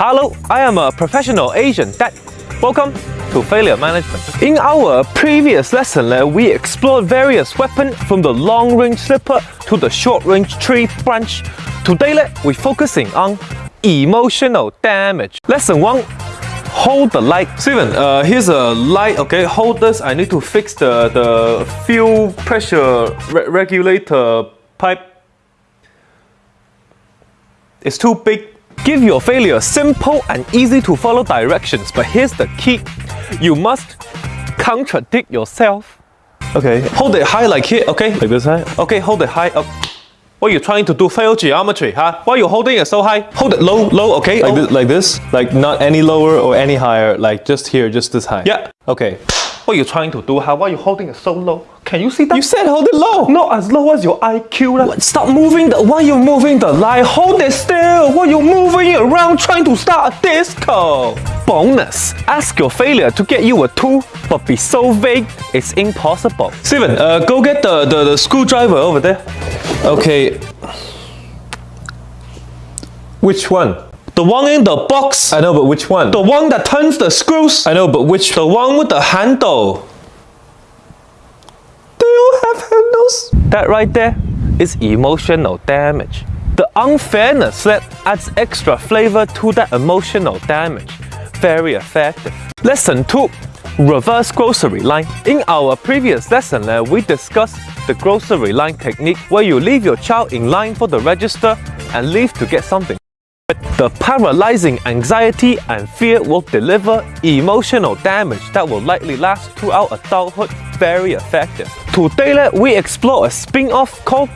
Hello, I am a professional Asian dad. Welcome to Failure Management. In our previous lesson, uh, we explored various weapons from the long-range slipper to the short-range tree branch. Today, we're focusing on emotional damage. Lesson 1 hold the light. Steven, uh, here's a light, okay? Hold this. I need to fix the, the fuel pressure re regulator pipe. It's too big. Give your failure simple and easy to follow directions, but here's the key. You must contradict yourself. Okay, hold it high like here, okay? Like this high? Okay, hold it high up. What are you trying to do? Fail geometry, huh? Why are you holding it so high? Hold it low, low, okay? Like, this, oh. like this? Like not any lower or any higher, like just here, just this high. Yeah. Okay. What are you trying to do? How? Why are you holding it so low? Can you see that? You said hold it low. Not as low as your IQ. What? Stop moving the. Why are you moving the line? Hold it still. Why are you moving it around trying to start a disco? Bonus. Ask your failure to get you a tool, but be so vague, it's impossible. Steven, uh, go get the, the, the screwdriver over there. Okay. Which one? The one in the box. I know, but which one? The one that turns the screws. I know, but which? The one with the handle. Have handles. That right there is emotional damage. The unfairness that adds extra flavor to that emotional damage. Very effective. Lesson 2. Reverse grocery line. In our previous lesson, uh, we discussed the grocery line technique where you leave your child in line for the register and leave to get something. The paralyzing anxiety and fear will deliver emotional damage that will likely last throughout adulthood very effective. Today, we explore a spin-off called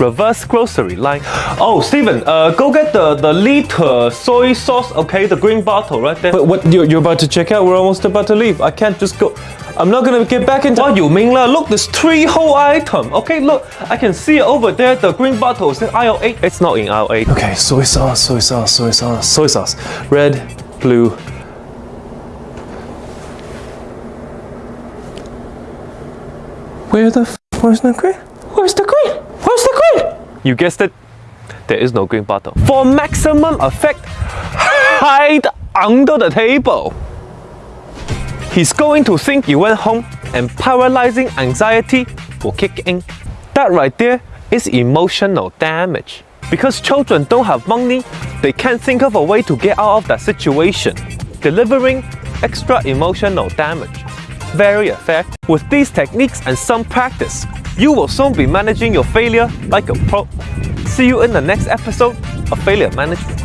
reverse grocery line. Oh, Steven, uh, go get the, the liter soy sauce, okay? The green bottle right there. But what, you're, you're about to check out? We're almost about to leave. I can't just go. I'm not gonna get back into- What you mean lah? Look, there's three whole item. Okay, look, I can see it over there. The green bottle is in aisle 8. It's not in aisle 8. Okay, soy sauce, soy sauce, soy sauce, soy sauce. Red, blue. Where the f where's the green? Where's the green? Where's the? You guessed it, there is no green bottle. For maximum effect, hide under the table. He's going to think you went home and paralyzing anxiety will kick in. That right there is emotional damage. Because children don't have money, they can't think of a way to get out of that situation, delivering extra emotional damage. Very effective. With these techniques and some practice, you will soon be managing your failure like a pro. See you in the next episode of Failure Management.